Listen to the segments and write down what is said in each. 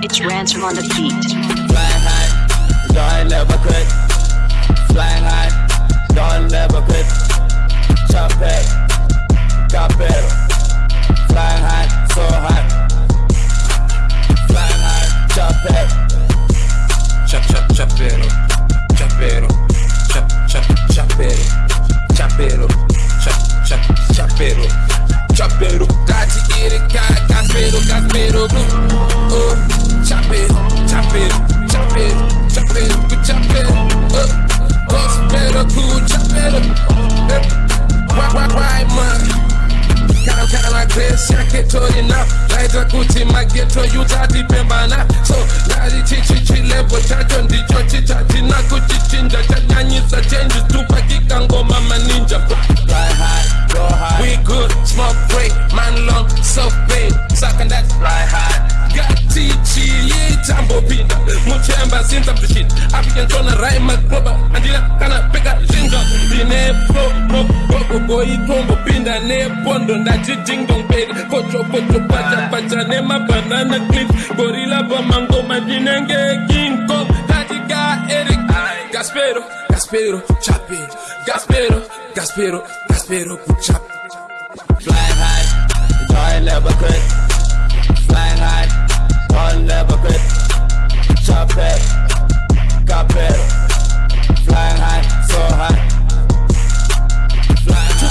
It's Ransom on the beat. Chapero, chapero, chap chap chapero, chapero, chap chap chapero, chapero. Kati iri ka caspero caspero. Oh, chapero, chapero, chapero, chapero, chapero. Oh, caspero cool chapero. Why why why man? Kana kana grace yake torina Laita kuti mageto yutati pembana So ngari chichi chilevo chacho ndicho chichinja chanyanyisa changes tupakika ngoma maninja Fly high, go high. We good, smoke free, man long, so big, sucking that fly high. gatichi yeichambopinda muchemba sinza mzishinda afikentona raimakroba handina kana peka zvinzva ndine probogoigombopinda nepondo ndati dingdongberi kochokocho pachapacha nemabhanana clip gorila pamangoma ndinengeki Gaspero, Gaspero, chapero Gaspero, Gaspero, Gaspero, chap Flying high, don't never quit. Flying high, don't never quit. Chop it, capero. Flying high, so high.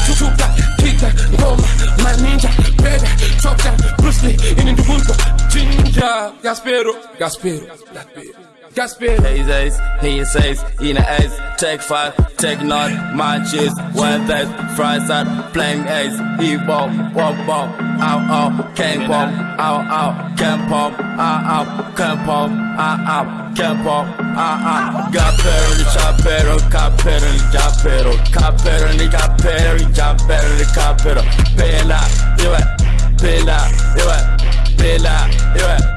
Tutupa, kita, ngoma, maninja, bebe, chopta, Bruce Lee, ini ndubunko, jinja, Gaspero, Gaspero, Gaspero, Gaspero. He says, he says, in a ace, take five, take none, matches, one days, fries out, playing ace, he ball, walk ball, ow, ow, can pop, ow, ow, can pop, ow, ow, can pop, ow, ow, can pop, ow, ow, capero, ni chapero, capero, ni capero, capero, ni capero, ni capero, ni capero, pela, iwe, pela, iwe, pela, iwe,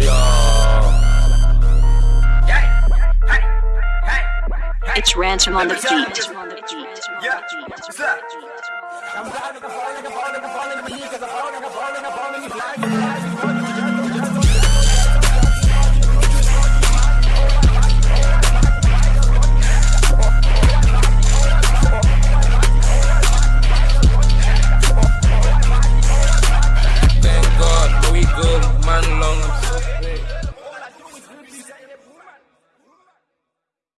ransom on the feet.